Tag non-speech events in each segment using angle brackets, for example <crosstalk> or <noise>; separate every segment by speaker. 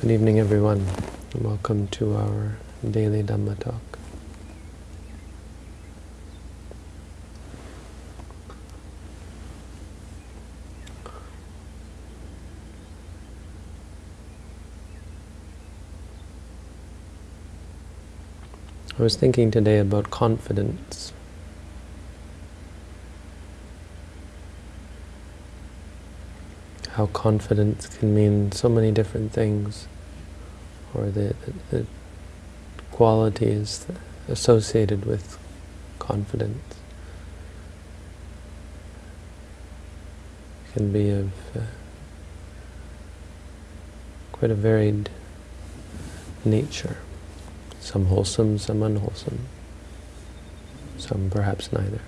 Speaker 1: Good evening, everyone, welcome to our daily Dhamma talk. I was thinking today about confidence. How confidence can mean so many different things, or the, the, the qualities associated with confidence. can be of uh, quite a varied nature. Some wholesome, some unwholesome. Some perhaps neither.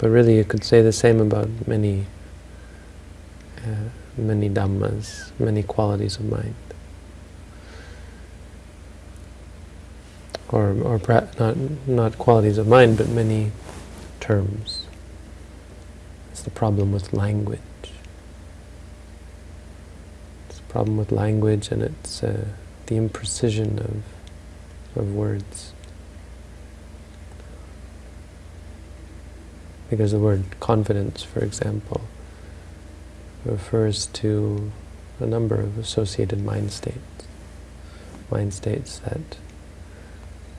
Speaker 1: But really you could say the same about many, uh, many dhammas, many qualities of mind. Or, or not, not qualities of mind, but many terms. It's the problem with language. It's the problem with language and it's uh, the imprecision of, of words. Because the word confidence, for example, refers to a number of associated mind states. Mind states that,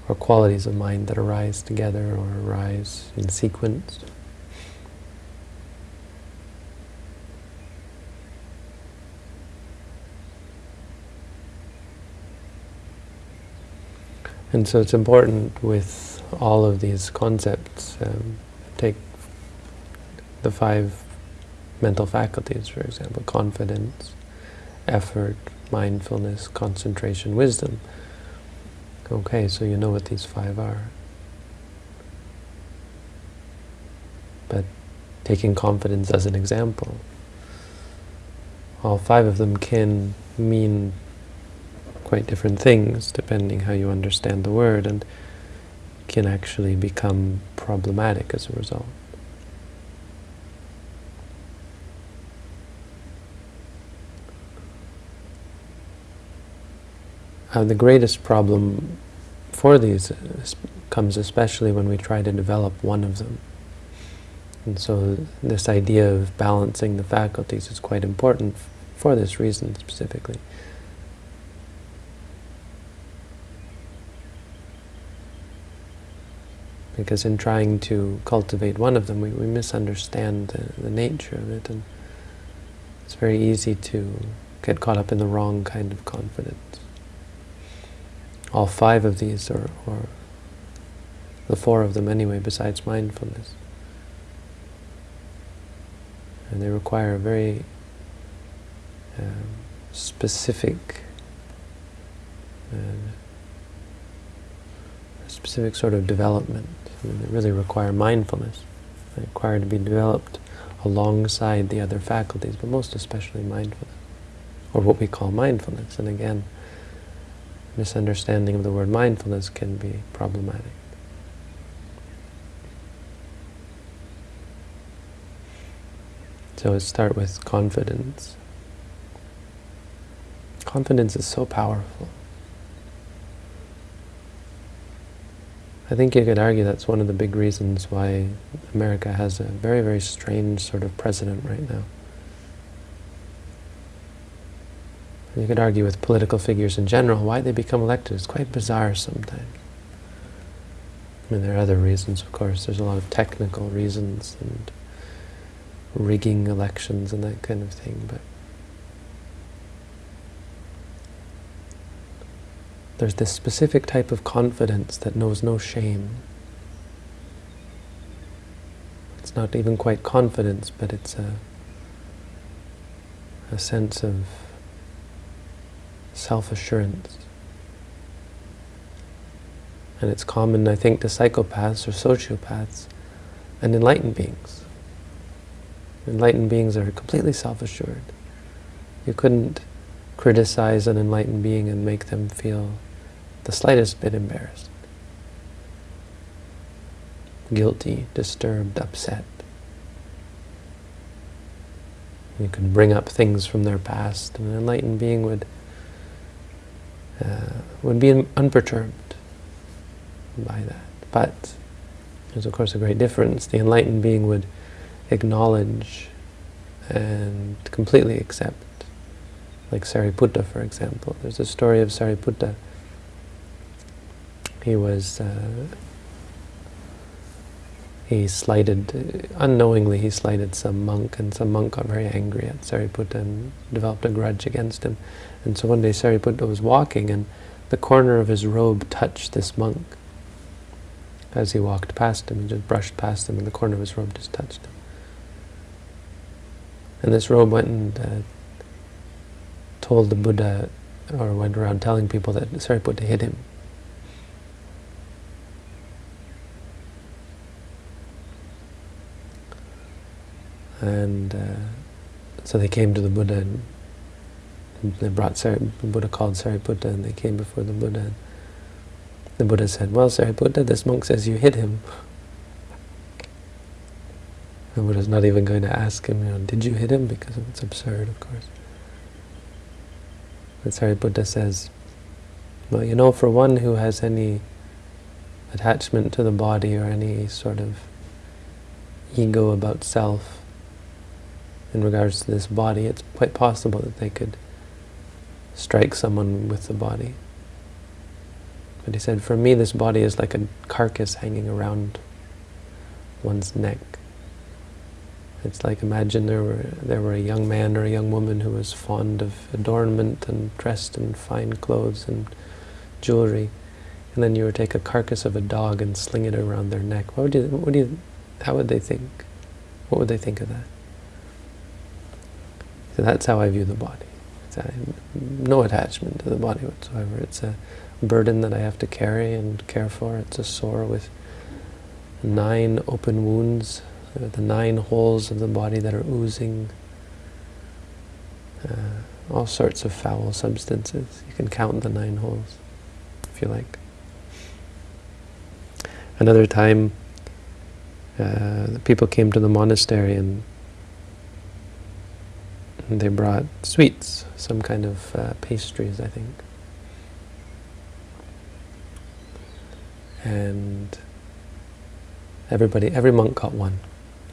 Speaker 1: or qualities of mind that arise together or arise in sequence. And so it's important with all of these concepts, um, the five mental faculties, for example, confidence, effort, mindfulness, concentration, wisdom. Okay, so you know what these five are. But taking confidence as an example, all five of them can mean quite different things depending how you understand the word and can actually become problematic as a result. Uh, the greatest problem for these comes especially when we try to develop one of them. And so this idea of balancing the faculties is quite important for this reason specifically. because in trying to cultivate one of them, we, we misunderstand the, the nature of it, and it's very easy to get caught up in the wrong kind of confidence. All five of these, or, or the four of them anyway, besides mindfulness, and they require a very um, specific uh, specific sort of development. I mean, they really require mindfulness. They require to be developed alongside the other faculties, but most especially mindfulness, or what we call mindfulness. And again, misunderstanding of the word mindfulness can be problematic. So let's start with confidence. Confidence is so powerful. I think you could argue that's one of the big reasons why America has a very, very strange sort of president right now. You could argue with political figures in general, why they become elected It's quite bizarre sometimes. I mean, there are other reasons, of course. There's a lot of technical reasons and rigging elections and that kind of thing, but There's this specific type of confidence that knows no shame. It's not even quite confidence, but it's a, a sense of self-assurance. And it's common, I think, to psychopaths or sociopaths and enlightened beings. Enlightened beings are completely self-assured. You couldn't criticize an enlightened being and make them feel the slightest bit embarrassed. guilty, disturbed, upset. You could bring up things from their past, and an enlightened being would uh, would be unperturbed by that. But there's of course a great difference. The enlightened being would acknowledge and completely accept. Like Sariputta, for example. There's a story of Sariputta. He was, uh, he slighted, unknowingly he slighted some monk, and some monk got very angry at Sariputta and developed a grudge against him. And so one day Sariputta was walking, and the corner of his robe touched this monk. As he walked past him, he just brushed past him, and the corner of his robe just touched him. And this robe went and uh, told the Buddha, or went around telling people that Sariputta hit him. And uh, so they came to the Buddha and they brought Sari, the Buddha called Sariputta and they came before the Buddha. And the Buddha said, well Sariputta, this monk says you hit him. The Buddha's not even going to ask him, you know, did you hit him? Because it's absurd, of course. But Sariputta says, well, you know, for one who has any attachment to the body or any sort of ego about self in regards to this body, it's quite possible that they could strike someone with the body. But he said, for me this body is like a carcass hanging around one's neck. It's like imagine there were there were a young man or a young woman who was fond of adornment and dressed in fine clothes and jewelry, and then you would take a carcass of a dog and sling it around their neck. What would you? What do you? How would they think? What would they think of that? So that's how I view the body. A, no attachment to the body whatsoever. It's a burden that I have to carry and care for. It's a sore with nine open wounds the nine holes of the body that are oozing uh, all sorts of foul substances. You can count the nine holes, if you like. Another time, uh, people came to the monastery and they brought sweets, some kind of uh, pastries, I think. And everybody, every monk got one.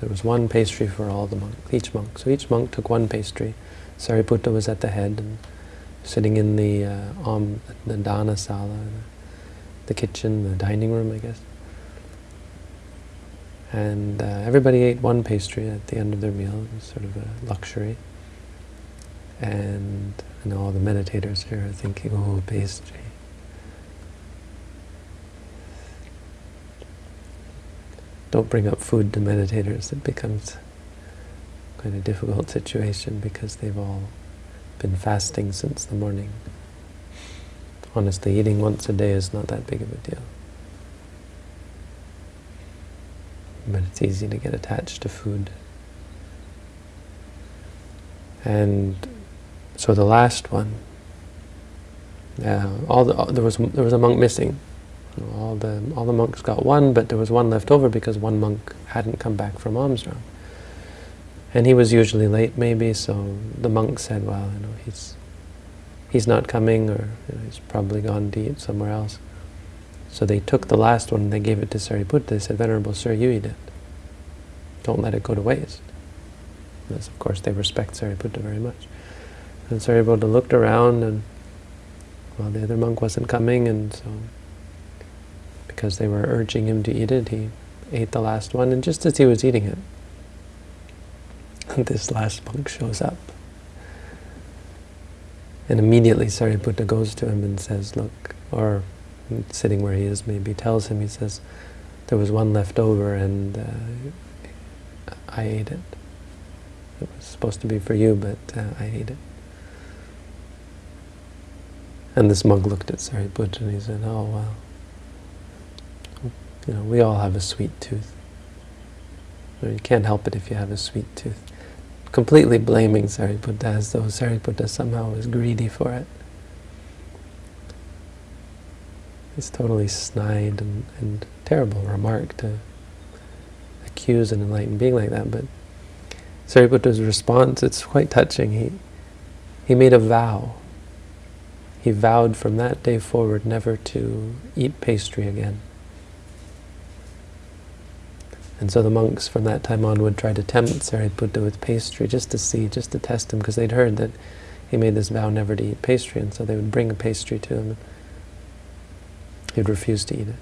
Speaker 1: There was one pastry for all the monks, each monk. So each monk took one pastry. Sariputta was at the head and sitting in the uh, um, the dana sala, the kitchen, the dining room, I guess. And uh, everybody ate one pastry at the end of their meal. It was sort of a luxury. And I know all the meditators here are thinking, oh, pastry. don't bring up food to meditators. It becomes quite a difficult situation because they've all been fasting since the morning. Honestly, eating once a day is not that big of a deal. But it's easy to get attached to food. And so the last one, uh, all the, there was there was a monk missing all the all the monks got one, but there was one left over because one monk hadn't come back from alms round. And he was usually late, maybe. So the monk said, "Well, you know, he's he's not coming, or you know, he's probably gone to eat somewhere else." So they took the last one and they gave it to Sariputta. They said, "Venerable Sir, you eat it. Don't let it go to waste." Because of course they respect Sariputta very much. And Sariputta looked around and well, the other monk wasn't coming, and so because they were urging him to eat it, he ate the last one, and just as he was eating it, <laughs> this last monk shows up. And immediately Sariputta goes to him and says, look, or sitting where he is maybe, tells him, he says, there was one left over and uh, I ate it. It was supposed to be for you, but uh, I ate it. And this monk looked at Sariputta and he said, oh, well, you know, we all have a sweet tooth. You can't help it if you have a sweet tooth. Completely blaming Sariputta as though Sariputta somehow was greedy for it. It's totally snide and, and terrible remark to accuse an enlightened being like that, but Sariputta's response, it's quite touching. He, he made a vow. He vowed from that day forward never to eat pastry again. And so the monks from that time on would try to tempt Sariputta with pastry just to see, just to test him, because they'd heard that he made this vow never to eat pastry, and so they would bring a pastry to him. He'd refuse to eat it.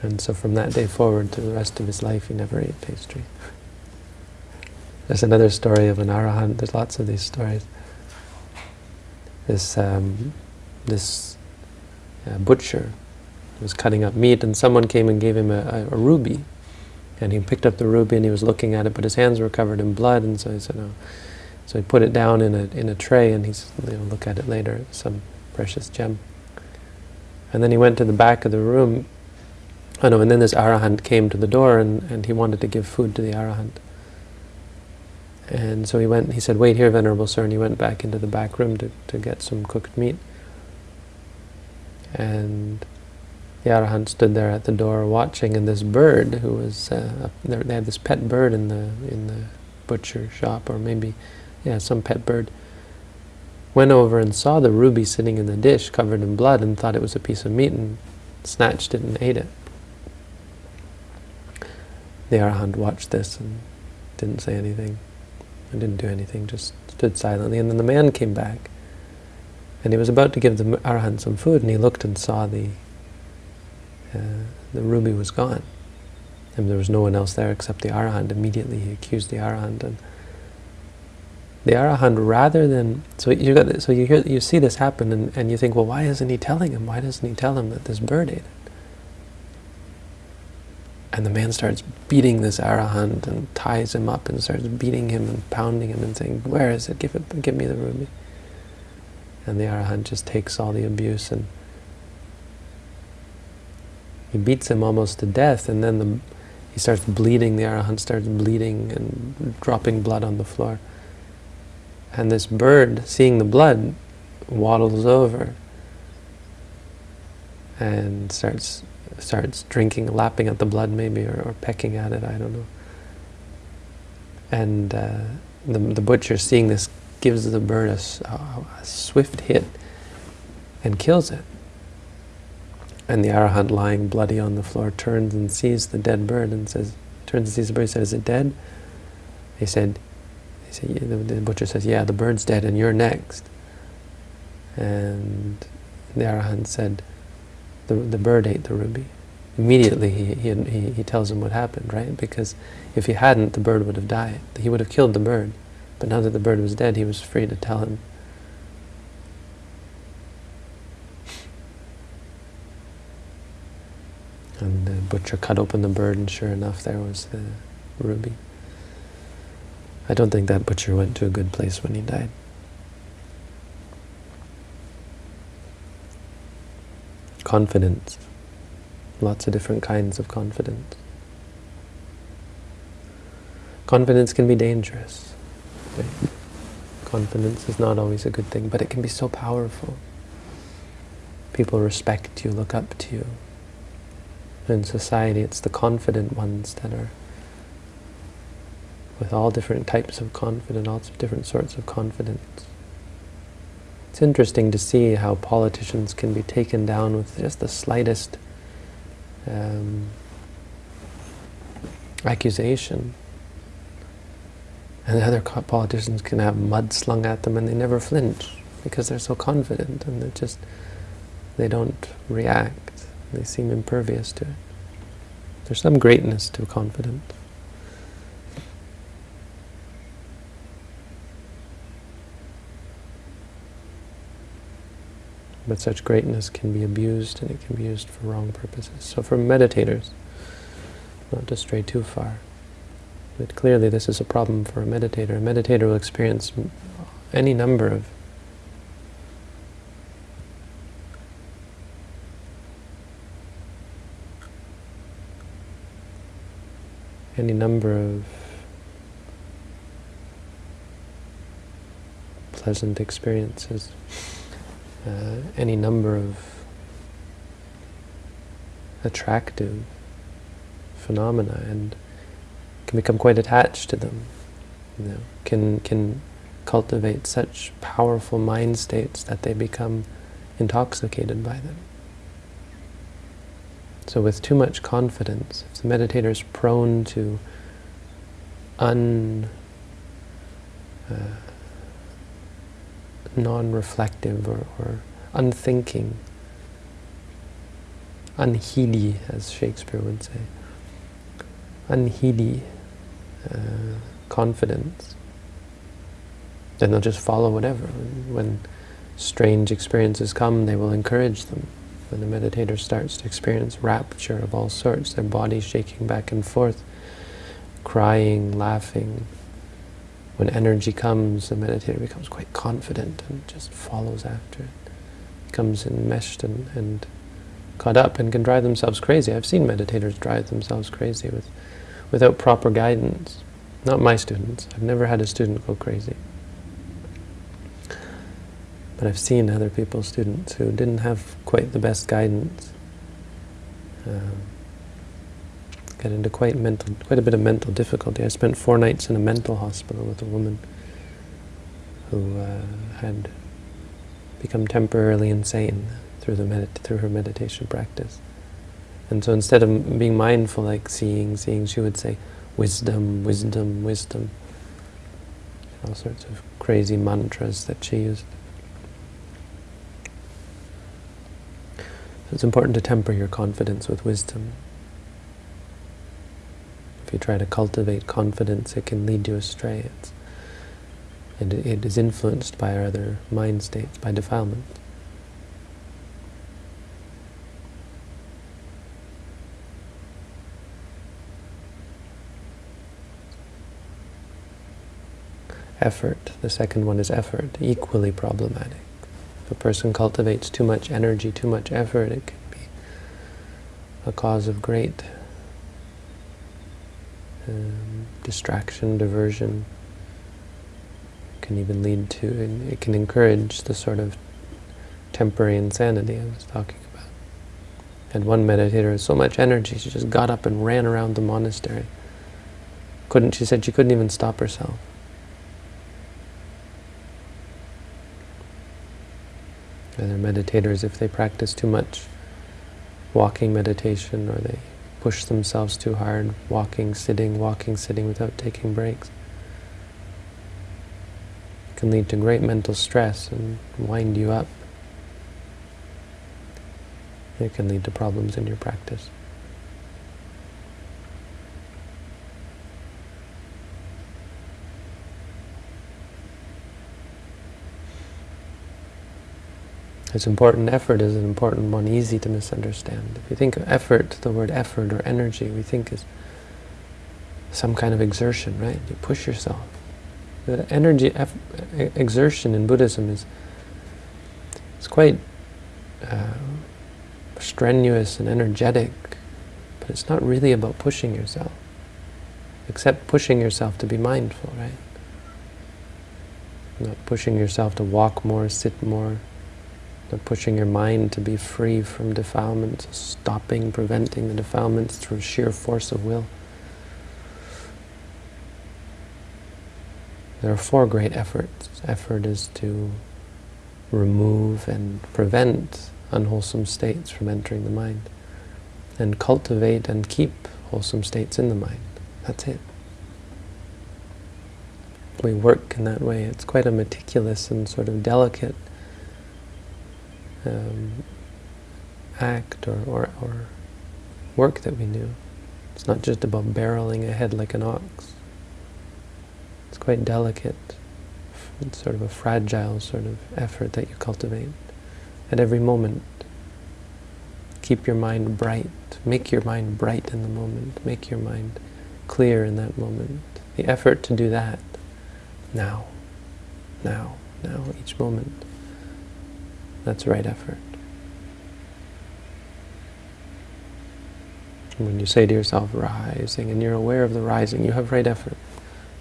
Speaker 1: And so from that day forward to the rest of his life, he never ate pastry. <laughs> There's another story of an arahant. There's lots of these stories. This um, this uh, butcher was cutting up meat, and someone came and gave him a, a, a, ruby. And he picked up the ruby and he was looking at it, but his hands were covered in blood, and so he said, "Oh." So he put it down in a in a tray, and he's you know, look at it later, some precious gem. And then he went to the back of the room Oh no, and then this arahant came to the door and, and he wanted to give food to the arahant. And so he went, he said, wait here, Venerable Sir, and he went back into the back room to, to get some cooked meat. And the arahant stood there at the door watching, and this bird, who was, uh, they had this pet bird in the, in the butcher shop, or maybe, yeah, some pet bird, went over and saw the ruby sitting in the dish covered in blood and thought it was a piece of meat and snatched it and ate it. The Arahant watched this and didn't say anything. And didn't do anything, just stood silently. And then the man came back. And he was about to give the Arahant some food, and he looked and saw the uh, the ruby was gone. And there was no one else there except the Arahant. Immediately he accused the Arahant. And the Arahant, rather than... So you, got, so you, hear, you see this happen, and, and you think, well, why isn't he telling him? Why doesn't he tell him that this bird ate it? And the man starts beating this arahant and ties him up and starts beating him and pounding him and saying, where is it? Give it, give me the ruby. And the arahant just takes all the abuse and he beats him almost to death and then the, he starts bleeding, the arahant starts bleeding and dropping blood on the floor. And this bird, seeing the blood, waddles over and starts starts drinking, lapping at the blood maybe, or, or pecking at it, I don't know. And uh, the, the butcher, seeing this, gives the bird a, a, swift hit and kills it. And the arahant lying bloody on the floor turns and sees the dead bird and says, turns and sees the bird and says, is it dead? He said, he said the, the butcher says, yeah, the bird's dead and you're next. And the arahant said, the, the bird ate the ruby. Immediately he, he, he, he tells him what happened, right? Because if he hadn't, the bird would have died. He would have killed the bird. But now that the bird was dead, he was free to tell him. And the butcher cut open the bird, and sure enough, there was the ruby. I don't think that butcher went to a good place when he died. Confidence. Lots of different kinds of confidence. Confidence can be dangerous. Right? Confidence is not always a good thing, but it can be so powerful. People respect you, look up to you. In society, it's the confident ones that are with all different types of confidence, all different sorts of confidence. It's interesting to see how politicians can be taken down with just the slightest um, accusation. And the other politicians can have mud slung at them and they never flinch because they're so confident and they just, they don't react. They seem impervious to it. There's some greatness to confidence. But such greatness can be abused and it can be used for wrong purposes. So for meditators, not to stray too far, but clearly this is a problem for a meditator. A meditator will experience any number of any number of pleasant experiences uh, any number of attractive phenomena and can become quite attached to them. You know, can can cultivate such powerful mind states that they become intoxicated by them. So with too much confidence, if the meditator is prone to un, uh, non-reflective or, or unthinking, unheedy, as Shakespeare would say, unheedy uh, confidence, then they'll just follow whatever. When strange experiences come, they will encourage them. When the meditator starts to experience rapture of all sorts, their body shaking back and forth, crying, laughing, when energy comes, the meditator becomes quite confident and just follows after it. Becomes enmeshed and, and caught up and can drive themselves crazy. I've seen meditators drive themselves crazy with, without proper guidance. Not my students. I've never had a student go crazy. But I've seen other people's students who didn't have quite the best guidance um, get into quite mental, quite a bit of mental difficulty. I spent four nights in a mental hospital with a woman who uh, had become temporarily insane through the through her meditation practice. And so instead of being mindful, like seeing, seeing, she would say, wisdom, wisdom, wisdom. All sorts of crazy mantras that she used. It's important to temper your confidence with wisdom. If you try to cultivate confidence, it can lead you astray. It's, and it is influenced by our other mind states, by defilement. Effort, the second one is effort, equally problematic. If a person cultivates too much energy, too much effort, it can be a cause of great um, distraction, diversion. Can even lead to, it can encourage the sort of temporary insanity I was talking about. And one meditator had so much energy, she just got up and ran around the monastery. Couldn't, she said she couldn't even stop herself. Other meditators, if they practice too much walking meditation or they push themselves too hard, walking, sitting, walking, sitting without taking breaks, it can lead to great mental stress and wind you up. It can lead to problems in your practice. It's important. Effort is an important one, easy to misunderstand. If you think of effort, the word effort or energy, we think is some kind of exertion, right? You push yourself. The energy, exertion in Buddhism is it's quite uh, strenuous and energetic, but it's not really about pushing yourself, except pushing yourself to be mindful, right? Not pushing yourself to walk more, sit more, not pushing your mind to be free from defilements, stopping, preventing the defilements through sheer force of will. There are four great efforts. Effort is to remove and prevent unwholesome states from entering the mind, and cultivate and keep wholesome states in the mind. That's it. We work in that way. It's quite a meticulous and sort of delicate um, act or, or, or work that we do. It's not just about barreling ahead like an ox. It's quite delicate. It's sort of a fragile sort of effort that you cultivate at every moment. Keep your mind bright. Make your mind bright in the moment. Make your mind clear in that moment. The effort to do that now, now, now, each moment. That's right effort. When you say to yourself, rising, and you're aware of the rising, you have right effort.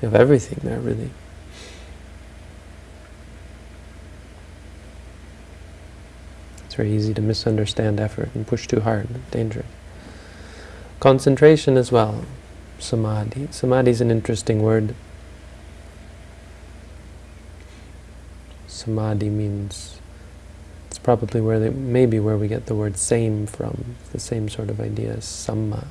Speaker 1: You have everything there, really. It's very easy to misunderstand effort and push too hard. Dangerous. Concentration as well, samadhi. Samadhi is an interesting word. Samadhi means, probably where they, maybe where we get the word same from, the same sort of idea as samma.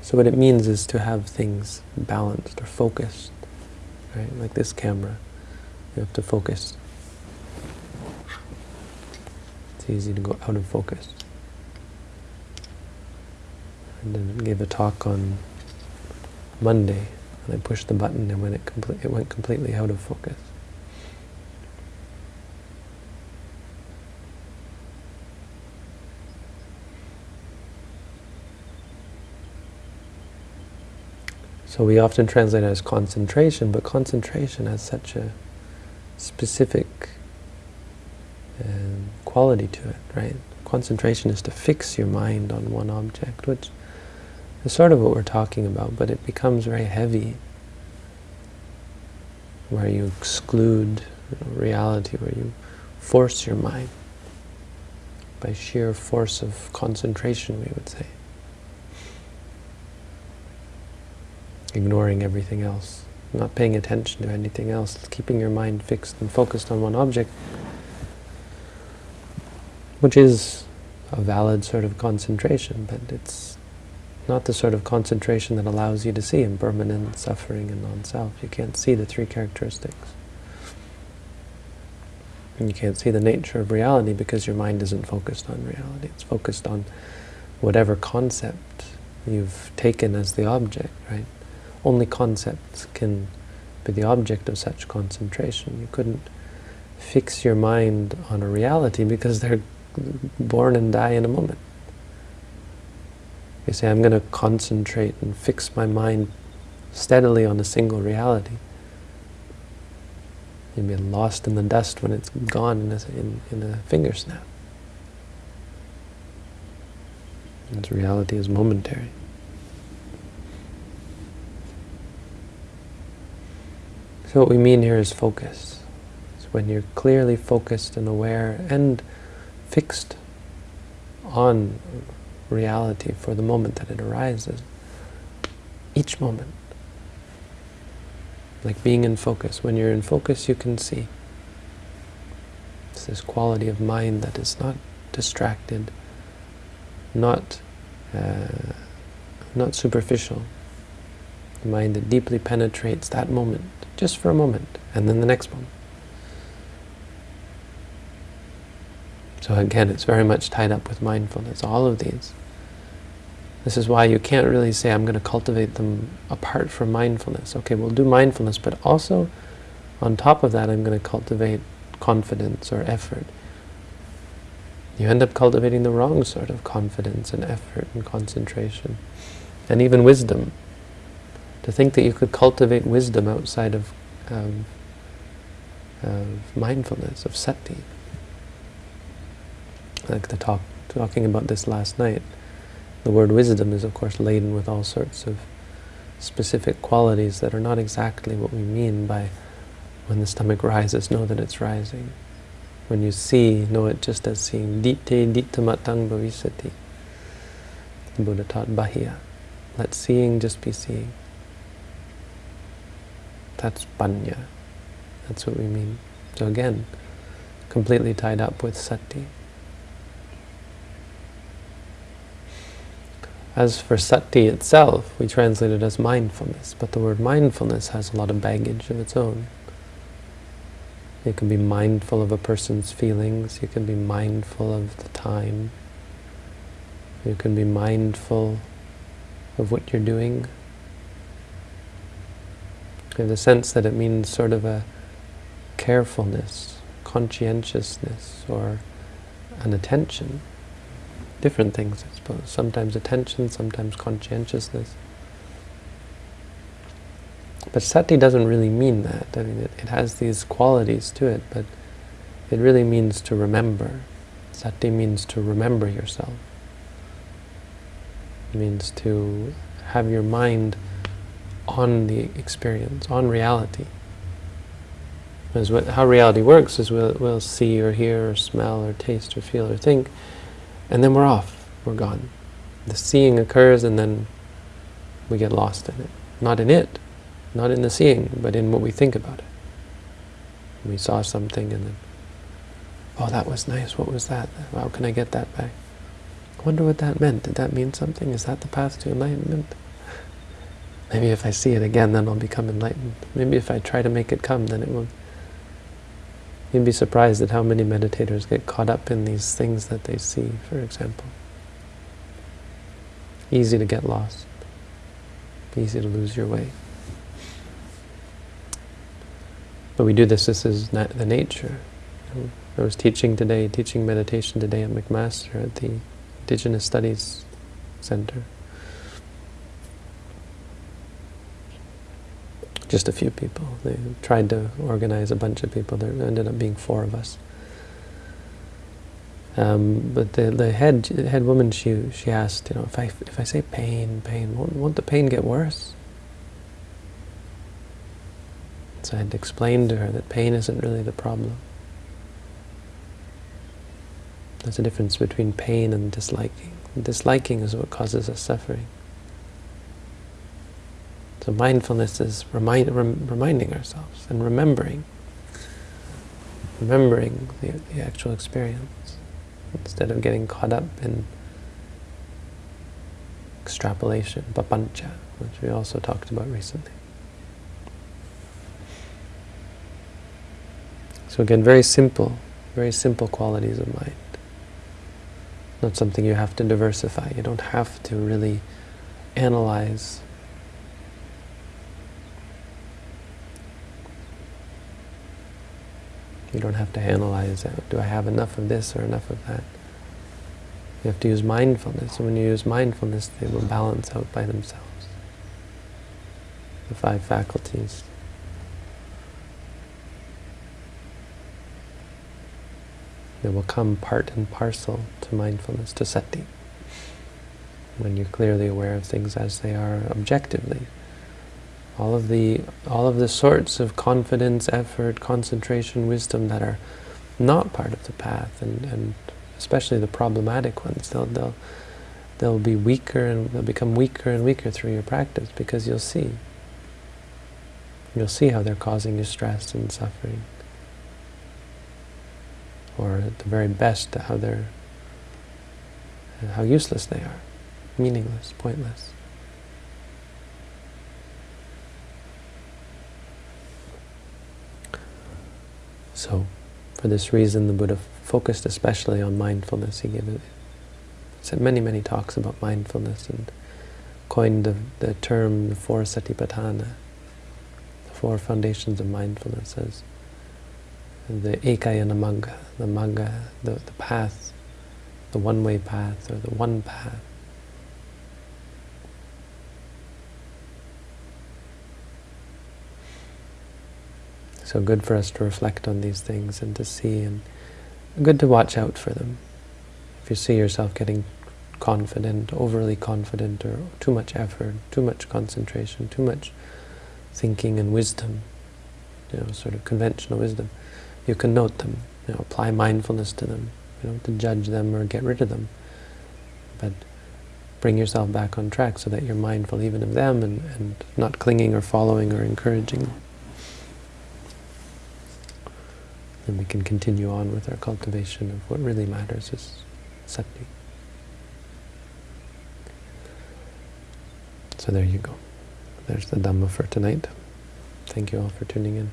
Speaker 1: So what it means is to have things balanced or focused, right? Like this camera, you have to focus. It's easy to go out of focus. And then gave a talk on Monday, and I pushed the button and when it, it went completely out of focus. So we often translate it as concentration, but concentration has such a specific um, quality to it, right? Concentration is to fix your mind on one object, which is sort of what we're talking about, but it becomes very heavy, where you exclude reality, where you force your mind by sheer force of concentration, we would say. ignoring everything else, not paying attention to anything else, keeping your mind fixed and focused on one object, which is a valid sort of concentration, but it's not the sort of concentration that allows you to see impermanent suffering and non-self. You can't see the three characteristics. And you can't see the nature of reality because your mind isn't focused on reality. It's focused on whatever concept you've taken as the object, right? only concepts can be the object of such concentration. You couldn't fix your mind on a reality because they're born and die in a moment. You say, I'm going to concentrate and fix my mind steadily on a single reality. You'll be lost in the dust when it's gone in a, in, in a finger snap. Its reality is momentary. So what we mean here is focus. It's when you're clearly focused and aware and fixed on reality for the moment that it arises. Each moment. Like being in focus. When you're in focus, you can see. It's this quality of mind that is not distracted, not uh, not superficial. The mind that deeply penetrates that moment just for a moment, and then the next moment. So again, it's very much tied up with mindfulness, all of these. This is why you can't really say, I'm going to cultivate them apart from mindfulness. Okay, we'll do mindfulness, but also, on top of that, I'm going to cultivate confidence or effort. You end up cultivating the wrong sort of confidence and effort and concentration, and even wisdom. To think that you could cultivate wisdom outside of, of, of mindfulness, of sati. Like the talk, talking about this last night, the word wisdom is of course laden with all sorts of specific qualities that are not exactly what we mean by when the stomach rises, know that it's rising. When you see, know it just as seeing. Dite dittamatang bhavisati. The Buddha taught Bahiya. Let seeing just be seeing. That's panya. That's what we mean. So again, completely tied up with sati. As for sati itself, we translate it as mindfulness, but the word mindfulness has a lot of baggage of its own. You can be mindful of a person's feelings, you can be mindful of the time, you can be mindful of what you're doing, in the sense that it means sort of a carefulness, conscientiousness, or an attention. Different things, suppose. Sometimes attention, sometimes conscientiousness. But sati doesn't really mean that. I mean, it, it has these qualities to it, but it really means to remember. Sati means to remember yourself. It means to have your mind on the experience, on reality. Because what, how reality works is we'll, we'll see or hear or smell or taste or feel or think, and then we're off, we're gone. The seeing occurs and then we get lost in it. Not in it, not in the seeing, but in what we think about it. We saw something and then, oh, that was nice, what was that? How can I get that back? I wonder what that meant. Did that mean something? Is that the path to enlightenment? Maybe if I see it again, then I'll become enlightened. Maybe if I try to make it come, then it will You'd be surprised at how many meditators get caught up in these things that they see, for example. Easy to get lost. Easy to lose your way. But we do this, this is the nature. I was teaching today, teaching meditation today at McMaster at the Indigenous Studies Center. just a few people. They tried to organize a bunch of people. There ended up being four of us. Um, but the the head head woman she she asked, you know, if I if I say pain, pain, won't, won't the pain get worse? So I had to explain to her that pain isn't really the problem. There's a difference between pain and disliking. Disliking is what causes us suffering. So mindfulness is remind, rem, reminding ourselves and remembering, remembering the, the actual experience instead of getting caught up in extrapolation, papancha, which we also talked about recently. So again, very simple, very simple qualities of mind. Not something you have to diversify. You don't have to really analyze You don't have to analyze it. Do I have enough of this or enough of that? You have to use mindfulness. And when you use mindfulness, they will balance out by themselves. The five faculties. They will come part and parcel to mindfulness, to sati. When you're clearly aware of things as they are objectively all of the all of the sorts of confidence, effort, concentration, wisdom that are not part of the path, and, and especially the problematic ones, they'll they'll they'll be weaker and they'll become weaker and weaker through your practice because you'll see. You'll see how they're causing you stress and suffering. Or at the very best, how they're how useless they are, meaningless, pointless. So, for this reason, the Buddha focused especially on mindfulness. He gave it, said many, many talks about mindfulness and coined the, the term the four satipatthana, the four foundations of mindfulness as the ekayana the magga, the, the path, the one-way path or the one path. So good for us to reflect on these things and to see, and good to watch out for them. If you see yourself getting confident, overly confident, or too much effort, too much concentration, too much thinking and wisdom, you know, sort of conventional wisdom, you can note them, you know, apply mindfulness to them. You don't to judge them or get rid of them, but bring yourself back on track so that you're mindful even of them and, and not clinging or following or encouraging them. Then we can continue on with our cultivation of what really matters is sati. So there you go. There's the Dhamma for tonight. Thank you all for tuning in.